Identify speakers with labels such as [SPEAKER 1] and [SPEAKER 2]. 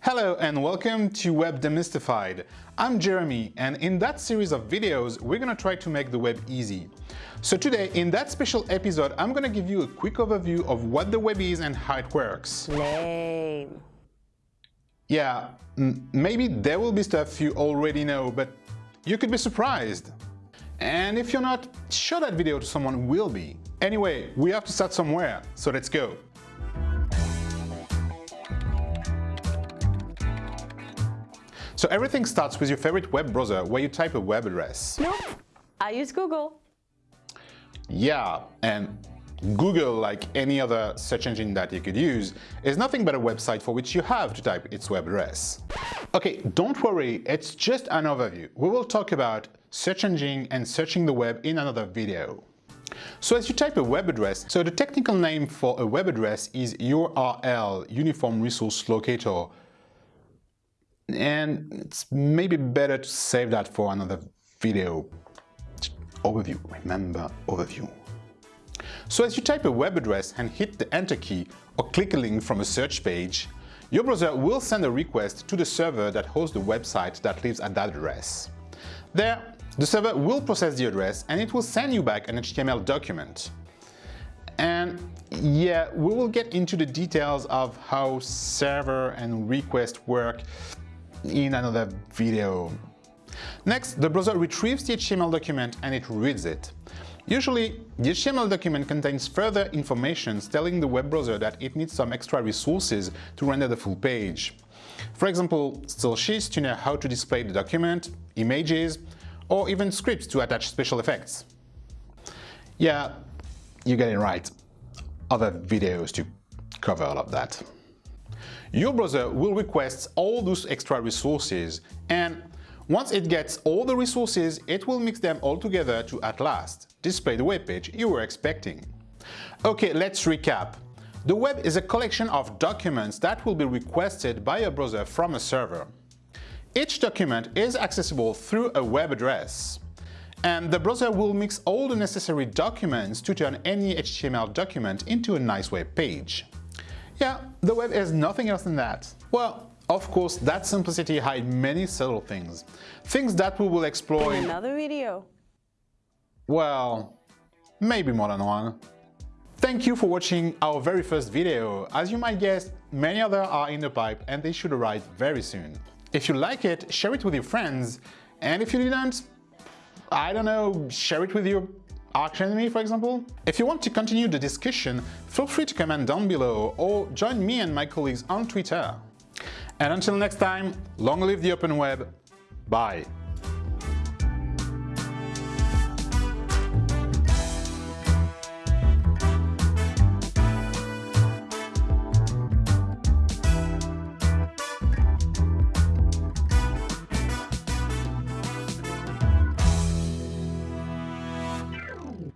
[SPEAKER 1] Hello and welcome to Web Demystified. I'm Jeremy and in that series of videos we're gonna try to make the web easy. So today in that special episode I'm gonna give you a quick overview of what the web is and how it works.
[SPEAKER 2] Lame.
[SPEAKER 1] Yeah, maybe there will be stuff you already know, but you could be surprised. And if you're not, show that video to someone who will be. Anyway, we have to start somewhere, so let's go. So everything starts with your favorite web browser where you type a web address.
[SPEAKER 2] Nope, I use Google.
[SPEAKER 1] Yeah, and Google, like any other search engine that you could use, is nothing but a website for which you have to type its web address. Okay, don't worry, it's just an overview. We will talk about search engine and searching the web in another video. So as you type a web address, so the technical name for a web address is URL, Uniform Resource Locator, and it's maybe better to save that for another video. Overview, remember overview. So as you type a web address and hit the enter key or click a link from a search page, your browser will send a request to the server that hosts the website that lives at that address. There, the server will process the address and it will send you back an HTML document. And yeah, we will get into the details of how server and request work in another video. Next, the browser retrieves the HTML document and it reads it. Usually, the HTML document contains further information telling the web browser that it needs some extra resources to render the full page. For example, style sheets to know how to display the document, images, or even scripts to attach special effects. Yeah, you get it right. Other videos to cover all of that. Your browser will request all those extra resources and once it gets all the resources, it will mix them all together to at last display the web page you were expecting. Okay, let's recap. The web is a collection of documents that will be requested by a browser from a server. Each document is accessible through a web address. And the browser will mix all the necessary documents to turn any HTML document into a nice web page. Yeah, the web is nothing else than that. Well, of course, that simplicity hides many subtle things. Things that we will explore
[SPEAKER 2] in another video.
[SPEAKER 1] Well, maybe more than one. Thank you for watching our very first video. As you might guess, many other are in the pipe and they should arrive very soon. If you like it, share it with your friends. And if you didn't, I don't know, share it with your arch enemy, for example? If you want to continue the discussion, feel free to comment down below or join me and my colleagues on Twitter. And until next time, long live the open web. Bye.